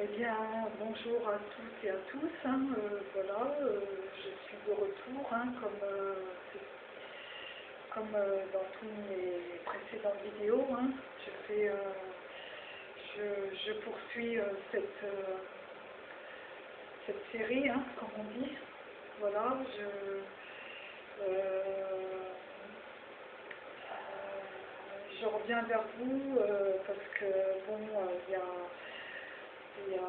Eh bien, bonjour à toutes et à tous. hein, euh, voilà, euh, je suis de retour, hein, comme, euh, comme dans toutes mes précédentes vidéos. hein. je, fais, je, je poursuis cette, cette série, comme on dit. Voilà, je, je reviens vers vous parce que, il y a,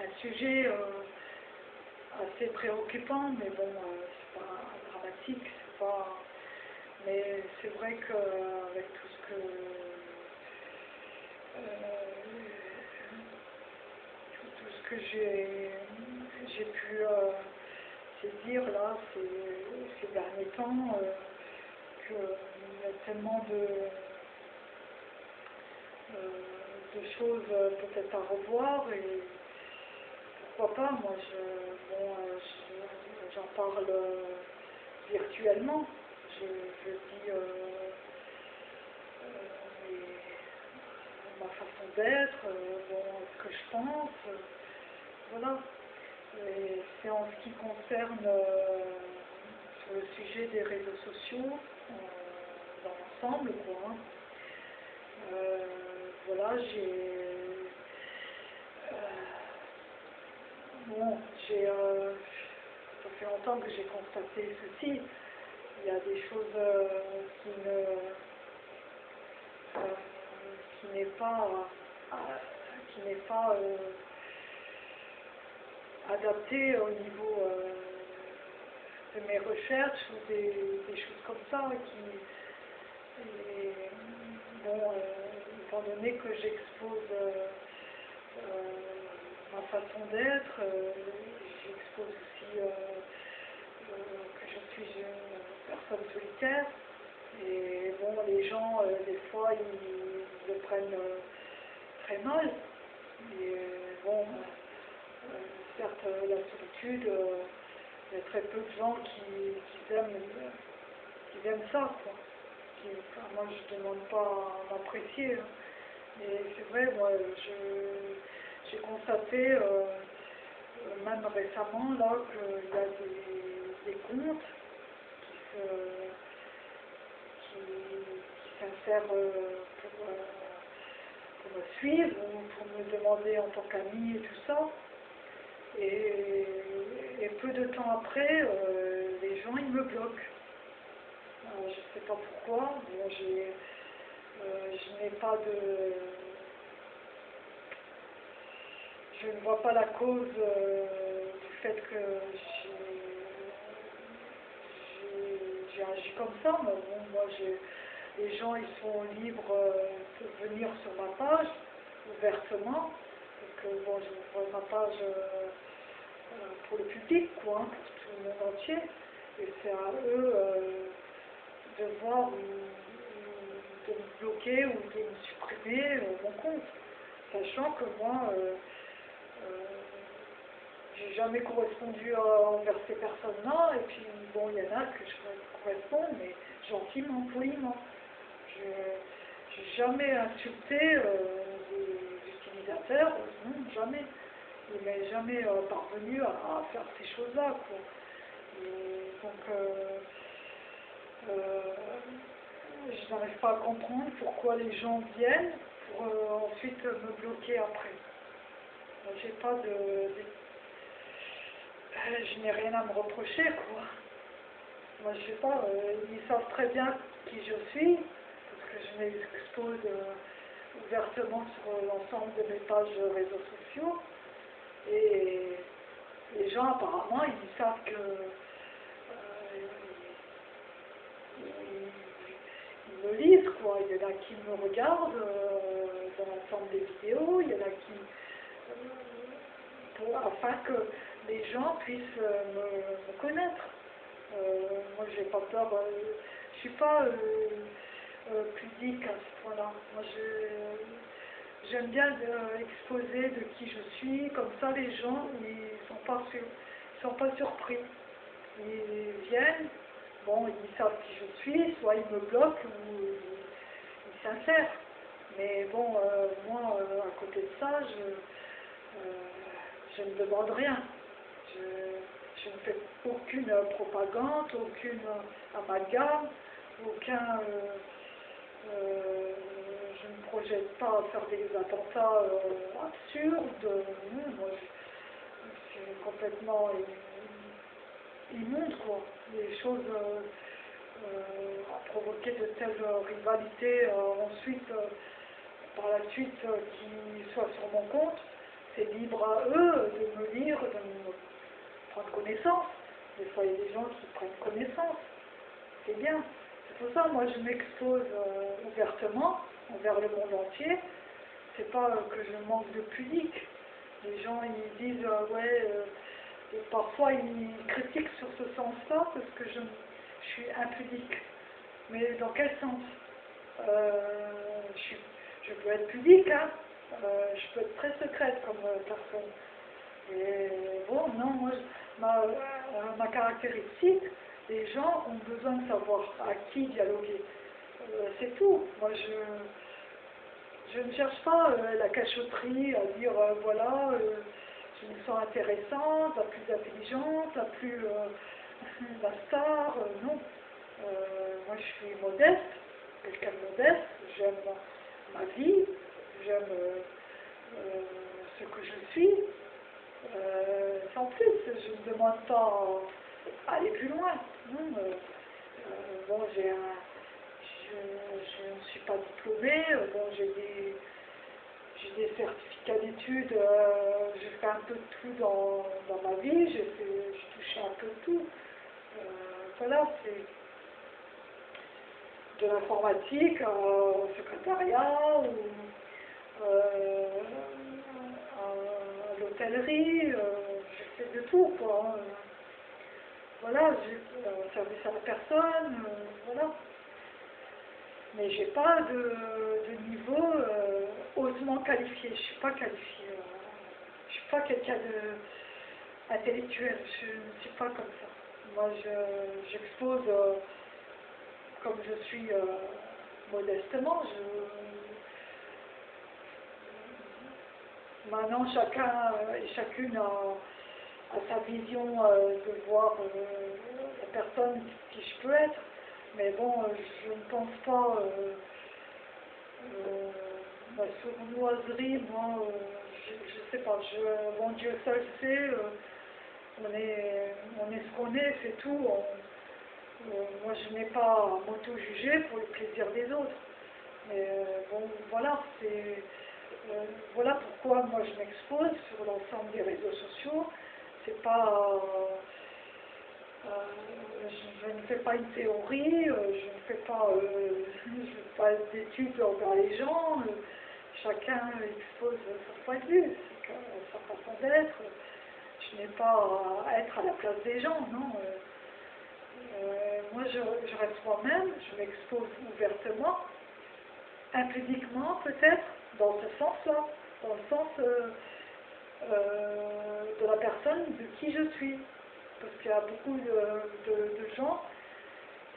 un sujet euh, assez préoccupant, mais bon, euh, c'est pas dramatique, c'est pas. Mais c'est vrai qu'avec tout ce que euh, tout, ce que j'ai pu euh, saisir là ces, ces derniers temps, euh, qu'il y a tellement de euh, de choses euh, peut-être à revoir et pourquoi pas, moi je, bon, euh, je- j'en parle euh, virtuellement, je, dis euh, euh, ma façon d'être, euh, bon, ce que je pense, euh, voilà. C'est en ce qui concerne euh, le sujet des réseaux sociaux, euh, dans l'ensemble, quoi. hein. Euh, voilà, j'ai. euh, bon, j'ai. euh, ça fait longtemps que j'ai constaté ceci. Il y a des choses euh, qui ne. qui n'est pas. qui n'est pas. adapté au niveau de mes recherches ou des, choses comme ça qui bon, étant donné que j'expose euh, euh, ma façon d'être, euh, j'expose aussi que je suis une personne solitaire. Et bon, les gens, des fois, ils le prennent très mal. Et bon, certes, la solitude, il y a très peu de gens qui, aiment, qui aiment ça, quoi. Moi, je ne demande pas à m'apprécier. hein. Mais c'est vrai, moi, j'ai constaté, euh, euh, même récemment, là, qu'il y a des, comptes qui qui, s'insèrent euh, pour, me suivre ou pour me demander en tant qu'ami et tout ça. Et, et peu de temps après, les gens, ils me bloquent. Je ne sais pas pourquoi. Bon, j'ai, je n'ai pas de... Je ne vois pas la cause euh, du fait que j'ai agi comme ça. Mais bon, moi, les gens, ils sont libres euh, de venir sur ma page ouvertement. Donc, euh, bon, je vois ma page euh, euh, pour le public, quoi, hein, pour tout le monde entier. Et c'est à eux euh, de voir ou de me bloquer ou de me supprimer euh, mon compte. Sachant que moi, euh, euh, j'ai jamais correspondu envers ces personnes-là, et puis bon, il y en a que je corresponds, mais gentiment, poliment. Je n'ai jamais insulté les utilisateurs, non, jamais. Il m'est jamais parvenu à, faire ces choses-là, donc, je n'arrive pas à comprendre pourquoi les gens viennent pour euh, ensuite me bloquer après. Moi, J'ai pas de, euh, je n'ai rien à me reprocher, quoi. Moi, je sais pas, euh, ils savent très bien qui je suis, parce que je m'expose euh, ouvertement sur euh, l'ensemble de mes pages réseaux sociaux. Et les gens, apparemment, ils savent que euh, ils, ils me lisent, Il y en a qui me regardent euh, dans l'ensemble des vidéos, il y en a qui... euh, afin que les gens puissent euh, me, connaître. Moi, j'ai pas peur. je suis pas pudique à ce point-là. Moi, j'aime bien exposer de qui je suis. Comme ça, les gens, ils sont pas sur- ils sont pas surpris. Ils viennent, bon, ils savent qui je suis, soit ils me bloquent ou s'insèrent. Mais bon, euh, moi, euh, à côté de ça, je, euh, je ne demande rien. Je, ne fais aucune propagande, aucune amalgame, aucun... je ne projette pas à faire des attentats absurdes. Moi, suis complètement immonde, quoi. Les choses à provoquer de telles rivalités ensuite par la suite euh, qui soit sur mon compte, c'est libre à eux de me lire, de me prendre connaissance. Des fois, il y a des gens qui prennent connaissance. C'est bien. C'est pour ça, moi, je m'expose euh, ouvertement envers le monde entier. C'est pas que je manque de pudique. Les gens, ils disent, euh, ouais, parfois, ils critiquent sur ce sens-là parce que je, je, suis impudique. Mais dans quel sens? Je suis je peux être pudique, hein. Euh, je peux être très secrète comme euh, personne. Et bon, non, moi, ma, euh, ma, caractéristique, les gens ont besoin de savoir à qui dialoguer. c'est tout. Moi, je, ne cherche pas la cachotterie à dire, voilà, je me sens intéressante, plus intelligente, la plus la star, non. moi, je suis modeste, quelqu'un de modeste, j'aime ma vie, j'aime euh, euh, ce que je suis. Euh, sans plus, je ne demande pas à aller plus loin. bon, j'ai un, je, ne suis pas diplômée, bon, j'ai des, des, certificats d'études, j'ai fait un peu de tout dans, dans ma vie, j'ai touché un peu de tout. Voilà, c'est de l'informatique au secrétariat ou euh, à l'hôtellerie, euh, j'ai fait de tout quoi. Hein. Voilà, j'ai euh, service à la personne, voilà. Mais j'ai pas de, niveau hautement qualifié, je suis pas qualifiée. je suis pas quelqu'un de intellectuel, je ne suis pas comme ça. Moi, j'expose comme je suis euh, modestement, maintenant chacun et chacune a, sa vision euh, de voir euh, la personne qui je peux être. Mais bon, je ne pense pas ma sournoiserie, moi, je ne sais pas, je, mon Dieu seul sait, on est ce qu'on est, c'est tout. Euh, moi, je n'ai pas à m'auto-juger pour le plaisir des autres. Mais euh, bon, voilà, c'est... Euh, voilà pourquoi moi je m'expose sur l'ensemble des réseaux sociaux. C'est pas... je, ne fais pas une théorie, je ne fais pas, pas d'études envers les gens. chacun expose son point de vue, sa façon d'être. N'ai pas à être à la place des gens, non. Euh, moi, je, reste moi-même, je m'expose ouvertement, impudiquement peut-être, dans ce sens-là, dans le sens euh, euh, de la personne de qui je suis. Parce qu'il y a beaucoup de, gens,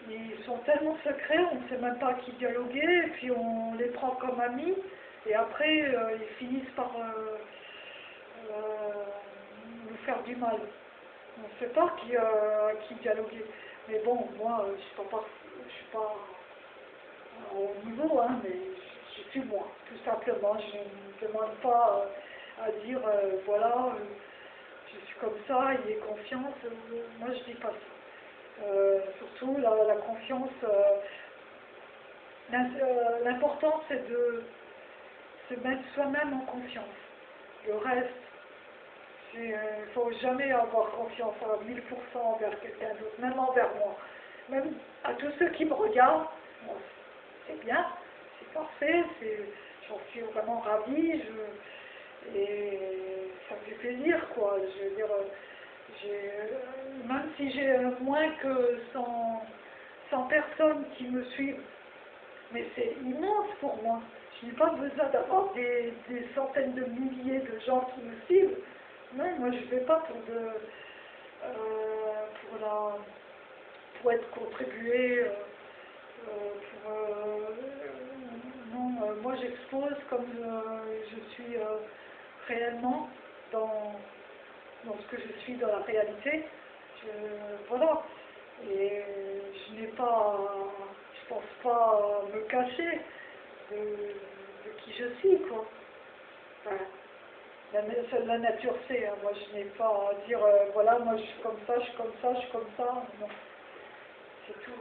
ils sont tellement secrets, on ne sait même pas à qui dialoguer, et puis on les prend comme amis, et après, ils finissent par faire du mal. On ne sait pas qui, à qui dialoguer. Mais bon, moi, euh, je ne suis pas, au niveau, hein, mais je, suis moi, tout simplement. Je ne demande pas euh, à dire, euh, voilà, je suis comme ça, il a confiance. moi, je ne dis pas ça. surtout, la, confiance, l'important, c'est de se mettre soi-même en confiance. Le reste, il ne faut jamais avoir confiance à 1000% envers quelqu'un d'autre, même envers moi. Même à tous ceux qui me regardent, c'est bien, c'est parfait, j'en suis vraiment ravie, et ça me fait plaisir, quoi. Je veux dire, même si j'ai moins que 100, 100 personnes qui me suivent, mais c'est immense pour moi. Je n'ai pas besoin d'avoir des, des centaines de milliers de gens qui me suivent. Moi je ne vais pas pour, de, euh, pour, la, pour être contribué, euh, euh, pour, non, moi j'expose comme je suis réellement dans, dans ce que je suis dans la réalité. voilà. Et je n'ai pas, je pense pas me cacher de, qui je suis, quoi. La, la, nature sait, hein. moi je n'ai pas à dire, euh, voilà, moi je suis comme ça, je suis comme ça, je suis comme ça. Non. C'est tout.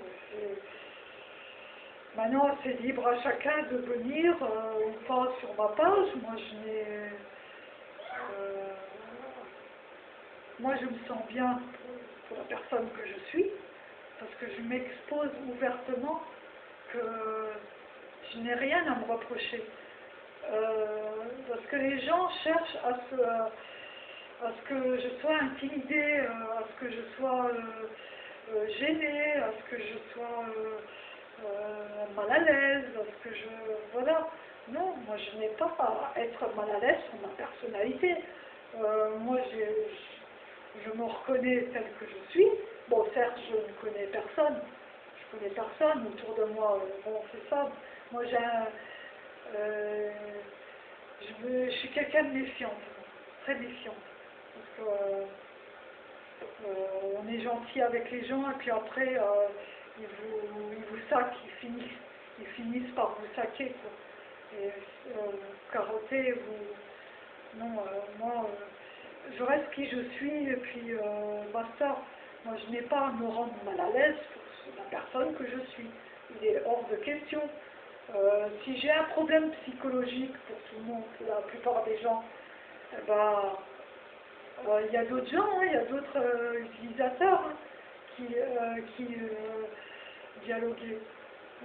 Maintenant, c'est libre à chacun de venir euh, ou pas sur ma page. Moi, je n'ai. Euh, moi, je me sens bien pour la personne que je suis parce que je m'expose ouvertement que je n'ai rien à me reprocher. Euh, parce que les gens cherchent à ce, à ce que je sois intimidée, à ce que je sois gênée, à ce que je sois euh, mal à l'aise, parce que je... Voilà. Non, moi je n'ai pas à être mal à l'aise sur ma personnalité. Euh, moi je, me reconnais tel que je suis. Bon, certes, je ne connais personne. Je connais personne autour de moi. Bon, c'est ça. Moi j'ai un... Euh, je, je, suis quelqu'un de méfiante, très méfiante. Parce que on est gentil avec les gens et puis après ils vous, ils vous saquent, ils finissent, ils finissent par vous saquer, euh, carotter, vous... Non, euh, moi, euh, je reste qui je suis, et puis euh, basta. Moi, je n'ai pas à me rendre mal à l'aise pour la personne que je suis. Il est hors de question. Si j'ai un problème psychologique pour tout le monde, la plupart des gens, eh ben, il y a d'autres gens, hein, il y a d'autres utilisateurs hein, qui, qui dialoguer.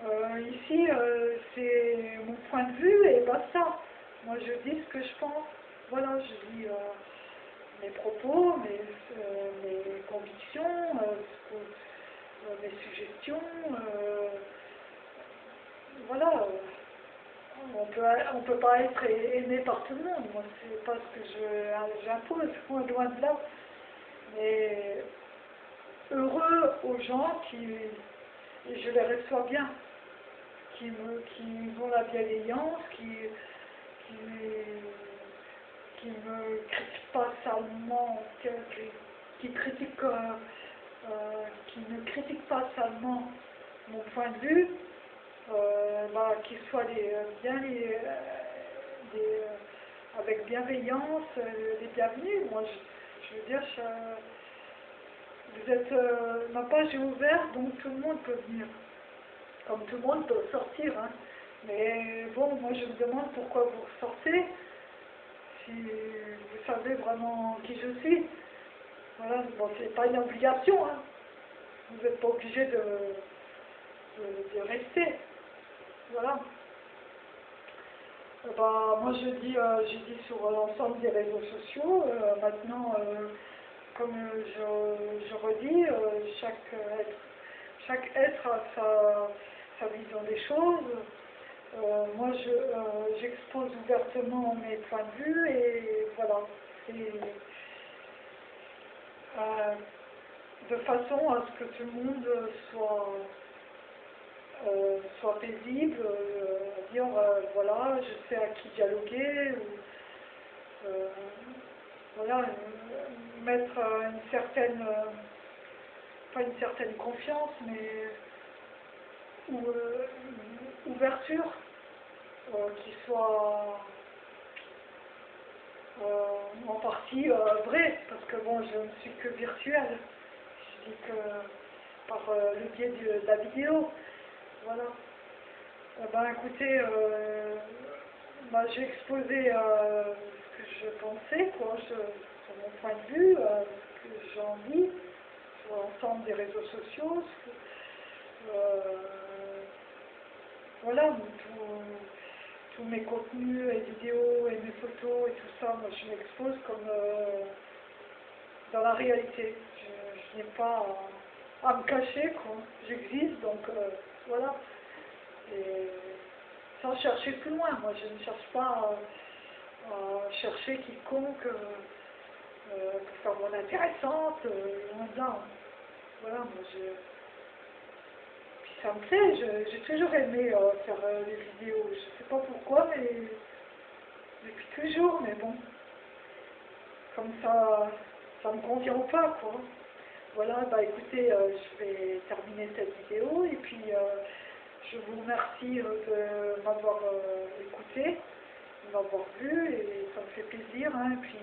Euh, ici, euh, c'est mon point de vue et basta. Moi, je dis ce que je pense. Voilà, je dis euh, mes propos, mes convictions, mes suggestions. Voilà. On peut, on peut pas être aimé par tout le monde. Moi, c'est pas ce que j'impose, loin de là. Mais heureux aux gens qui et je les reçois bien, qui, me, qui ont la bienveillance, qui, qui, qui me critiquent pas salement, qui, qui euh, euh, ne critiquent pas seulement mon point de vue, bah, qu'ils soient les, bien les, avec bienveillance, les bienvenus. Moi, je, veux dire, je, vous êtes, euh, ma page est ouverte, donc tout le monde peut venir. Comme tout le monde peut sortir. Hein. Mais bon, moi je me demande pourquoi vous sortez, si vous savez vraiment qui je suis. Voilà, bon, c'est pas une obligation. Hein. Vous n'êtes pas obligé de, de, rester. Voilà. Euh, bah, moi je dis, euh, je dis sur l'ensemble des réseaux sociaux, maintenant comme je, redis, euh, chaque être, chaque être a sa, vision des choses. Euh, moi, euh, j'expose ouvertement mes points de vue et voilà. de façon à ce que tout le monde soit, soit paisible, dire voilà, je sais à qui dialoguer, ou, voilà, mettre une certaine, euh, pas une certaine confiance, mais ou, euh, ouverture euh, qui soit en partie vraie, parce que bon, je ne suis que virtuelle. Je dis que par le biais de, la vidéo. Voilà. Ben écoutez, bah, j'ai exposé ce que je pensais, quoi. Je, mon point de vue, euh, ce que j'en dis sur l'ensemble des réseaux sociaux. Euh, voilà, tous mes contenus et vidéos et mes photos et tout ça, moi je m'expose comme euh, dans la réalité. Je, n'ai pas à, me cacher, quoi. J'existe, donc voilà. Et sans chercher plus loin, moi je ne cherche pas à chercher quiconque euh, pour faire mon intéressante, euh, Voilà, moi je... Puis ça me plaît, j'ai toujours aimé euh, faire des vidéos, je sais pas pourquoi, et depuis toujours, mais bon, comme ça, ça me convient pas, quoi. Voilà, bah écoutez, euh, je vais terminer cette vidéo et puis euh, je vous remercie euh, de m'avoir écouté, de m'avoir vu et ça me fait plaisir. Hein, et puis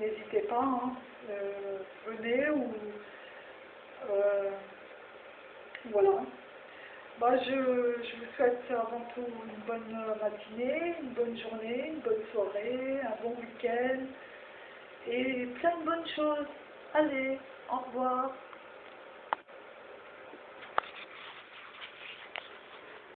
n'hésitez pas, hein, venez ou voilà. Bah, je, je, vous souhaite avant tout une bonne matinée, une bonne journée, une bonne soirée, un bon week-end et plein de bonnes choses. Allez, au revoir.